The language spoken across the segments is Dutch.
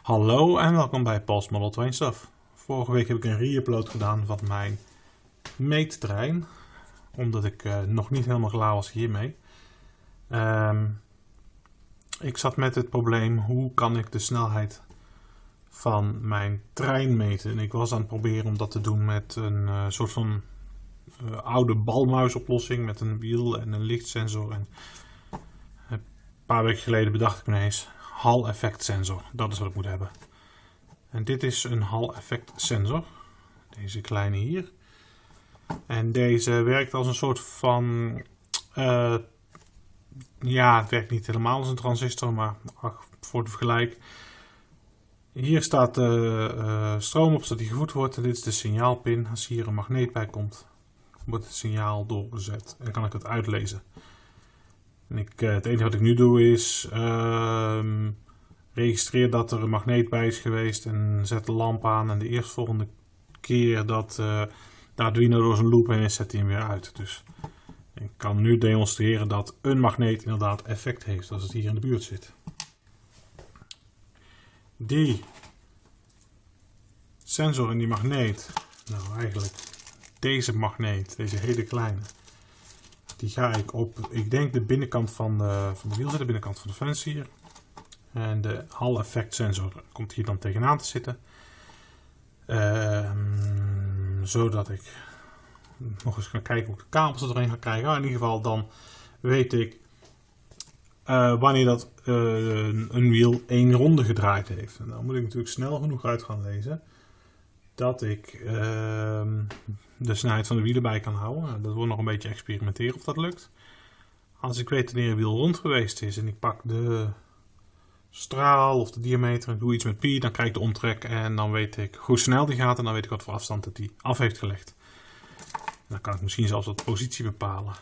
Hallo en welkom bij Paul's Model Train Stuff. Vorige week heb ik een re-upload gedaan van mijn meettrein. Omdat ik uh, nog niet helemaal klaar was hiermee. Um, ik zat met het probleem hoe kan ik de snelheid van mijn trein meten. En ik was aan het proberen om dat te doen met een uh, soort van uh, oude balmuisoplossing. Met een wiel en een lichtsensor. En een paar weken geleden bedacht ik me ineens Hall effect sensor. Dat is wat ik moet hebben. En dit is een Hall effect sensor. Deze kleine hier. En deze werkt als een soort van... Uh, ja, het werkt niet helemaal als een transistor, maar ach, voor de vergelijk. Hier staat de uh, stroom op, zodat die gevoed wordt. En dit is de signaalpin. Als hier een magneet bij komt, wordt het signaal doorgezet. En kan ik het uitlezen. En ik, uh, het enige wat ik nu doe is uh, registreer dat er een magneet bij is geweest en zet de lamp aan. En de eerstvolgende keer dat uh, de Arduino door zijn loop heen zet hij hem weer uit. Dus ik kan nu demonstreren dat een magneet inderdaad effect heeft als het hier in de buurt zit. Die sensor en die magneet, nou eigenlijk deze magneet, deze hele kleine, die ga ik op, ik denk de binnenkant van de, van de wiel zetten, de binnenkant van de fans hier. En de Hall effect sensor komt hier dan tegenaan te zitten. Uh, zodat ik nog eens ga kijken hoe ik de kabels erin ga krijgen. Maar in ieder geval dan weet ik uh, wanneer dat uh, een wiel één ronde gedraaid heeft. En dan moet ik natuurlijk snel genoeg uit gaan lezen dat ik uh, de snelheid van de wielen bij kan houden. Nou, dat wordt nog een beetje experimenteren of dat lukt. Als ik weet wanneer een wiel rond geweest is en ik pak de straal of de diameter en doe iets met pi, dan krijg ik de omtrek en dan weet ik hoe snel die gaat en dan weet ik wat voor afstand het die af heeft gelegd. Dan kan ik misschien zelfs wat positie bepalen.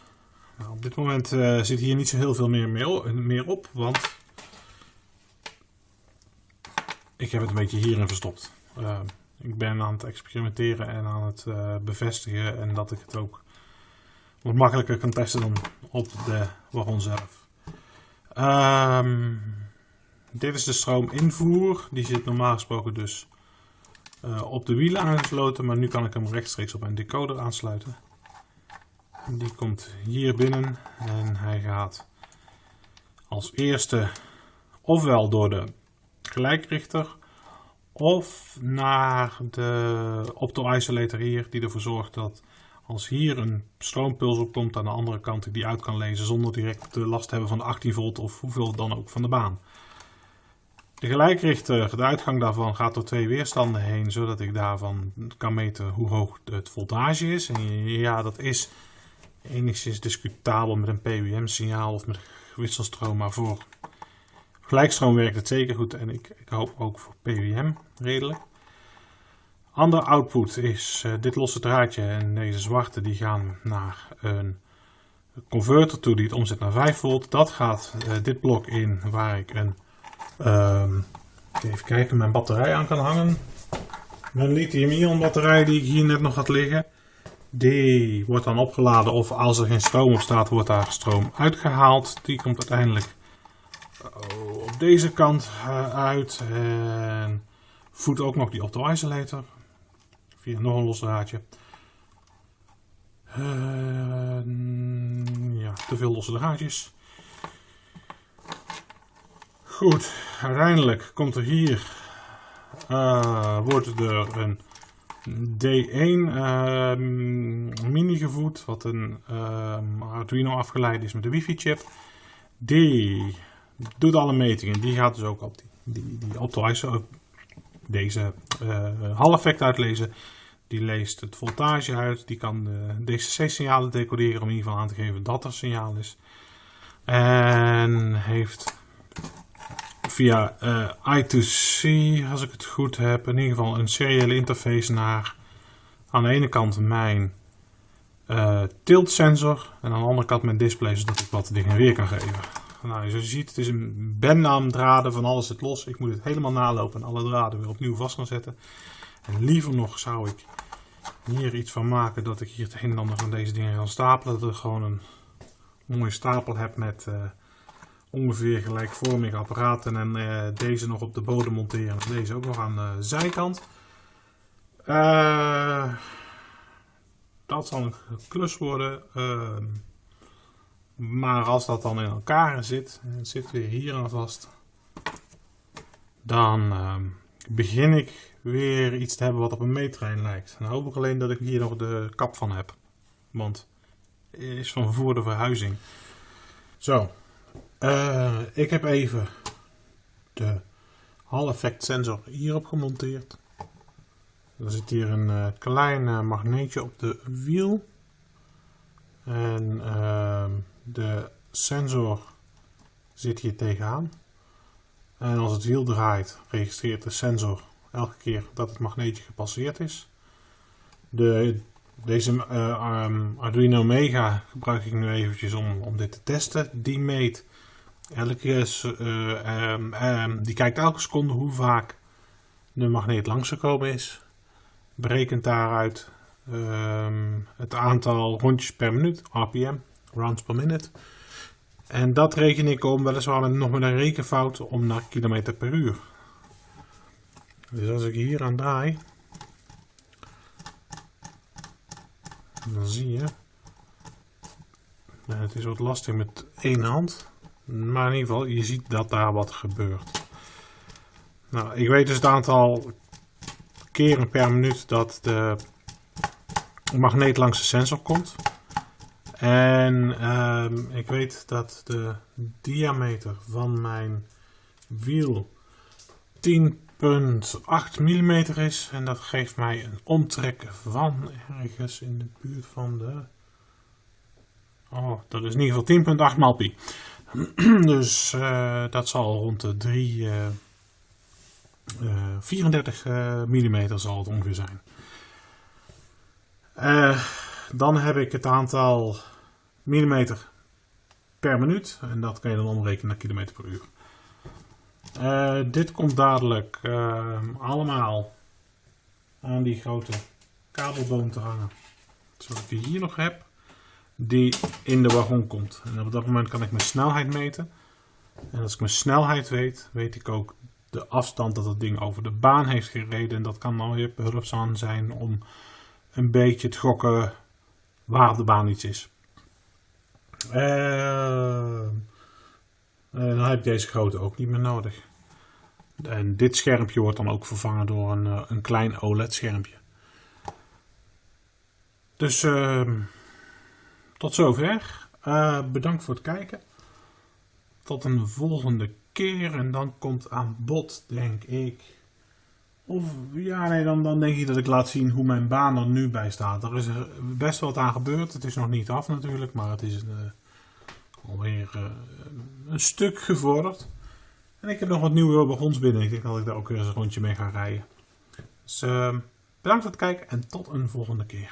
Nou, op dit moment uh, zit hier niet zo heel veel meer, meer op, want ik heb het een beetje hierin verstopt. Uh, ik ben aan het experimenteren en aan het uh, bevestigen en dat ik het ook wat makkelijker kan testen dan op de wagon zelf. Um, dit is de stroominvoer. Die zit normaal gesproken dus uh, op de wielen aangesloten, maar nu kan ik hem rechtstreeks op een decoder aansluiten. Die komt hier binnen en hij gaat als eerste ofwel door de gelijkrichter of naar de opto-isolator hier, die ervoor zorgt dat als hier een stroompuls op komt aan de andere kant, ik die uit kan lezen zonder direct last te hebben van de 18 volt of hoeveel dan ook van de baan. De gelijkrichter, de uitgang daarvan gaat door twee weerstanden heen, zodat ik daarvan kan meten hoe hoog het voltage is. En ja, dat is enigszins discutabel met een PWM-signaal of met wisselstroom, maar voor gelijkstroom werkt het zeker goed en ik, ik hoop ook voor PWM redelijk. Andere output is uh, dit losse draadje en deze zwarte die gaan naar een converter toe die het omzet naar 5 volt. Dat gaat uh, dit blok in waar ik een Um, even kijken, mijn batterij aan kan hangen. Mijn lithium-ion batterij die ik hier net nog had liggen. Die wordt dan opgeladen of als er geen stroom op staat wordt daar stroom uitgehaald. Die komt uiteindelijk deze kant uh, uit. En voedt ook nog die opto-isolator. Via nog een los draadje. Ja, te veel losse draadjes. Goed, uiteindelijk komt er hier, uh, wordt er een D1 uh, mini gevoed, wat een uh, Arduino afgeleid is met de wifi chip. Die doet alle metingen, die gaat dus ook op die, die, die deze uh, effect uitlezen. Die leest het voltage uit, die kan de DCC signalen decoderen om in ieder geval aan te geven dat er signaal is. En heeft via uh, I2C, als ik het goed heb, in ieder geval een seriële interface naar aan de ene kant mijn uh, tilt sensor en aan de andere kant mijn display, zodat ik wat dingen weer kan geven. Nou, zoals je ziet, het is een bennaam draden van alles zit los. Ik moet het helemaal nalopen en alle draden weer opnieuw vast gaan zetten. En liever nog zou ik hier iets van maken dat ik hier het een en ander van deze dingen kan stapelen. Dat ik gewoon een mooie stapel heb met... Uh, ongeveer gelijkvormige apparaten en eh, deze nog op de bodem monteren en deze ook nog aan de zijkant. Eh, dat zal een klus worden. Maar als dat dan in elkaar zit, en het zit weer hier aan vast, dan ehm, begin ik weer iets te hebben wat op een meettrein lijkt. Dan hoop ik alleen dat ik hier nog de kap van heb. Want het is van voor de verhuizing. Zo, uh, ik heb even de Hall effect sensor hierop gemonteerd. Er zit hier een uh, klein uh, magneetje op de wiel. En ehm, de sensor zit hier tegenaan. En als het wiel draait, registreert de sensor elke keer dat het magneetje gepasseerd is. De, deze uh, um, Arduino Mega gebruik ik nu eventjes om, om dit te testen. Die meet elke, uh, um, um, die kijkt elke seconde hoe vaak de magneet langsgekomen is. Berekent daaruit het aantal rondjes per minuut, RPM, rounds per minute. En dat reken ik om weliswaar nog met een rekenfout om naar kilometer per uur. Dus als ik hier aan draai, dan zie je, het is wat lastig met één hand, maar in ieder geval, je ziet dat daar wat gebeurt. Nou, ik weet dus het aantal keren per minuut dat de magneet langs de sensor komt. En um, ik weet dat de diameter van mijn wiel 10 0,8 mm is. En dat geeft mij een omtrek van ergens in de buurt van de... Oh, dat is in ieder geval 10,8 maal pi. dus uh, dat zal rond de 3... Uh, uh, 34 mm zal het ongeveer zijn. Dan heb ik het aantal millimeter per minuut. En dat kan je dan omrekenen naar kilometer per uur. Uh, dit komt dadelijk uh, allemaal aan die grote kabelboom te hangen. Zoals ik die hier nog heb. Die in de wagon komt. En op dat moment kan ik mijn snelheid meten. En als ik mijn snelheid weet, weet ik ook de afstand dat het ding over de baan heeft gereden. En dat kan dan weer behulpzaam zijn om een beetje te gokken waar de baan iets is. Uh, dan heb ik deze grote ook niet meer nodig. En dit schermpje wordt dan ook vervangen door een, eh, een klein OLED schermpje. Dus uh, tot zover. Bedankt voor het kijken. Tot een volgende keer. En dan komt aan bod, denk ik. Of ja, nee, dan, dan denk ik dat ik laat zien hoe mijn baan er nu bij staat. Er is er best wat aan gebeurd. Het is nog niet af natuurlijk, maar het is uh, alweer een stuk gevorderd. En ik heb nog wat nieuwe wagons binnen. Ik denk dat ik daar ook weer eens een rondje mee ga rijden. Dus uh, bedankt voor het kijken en tot een volgende keer.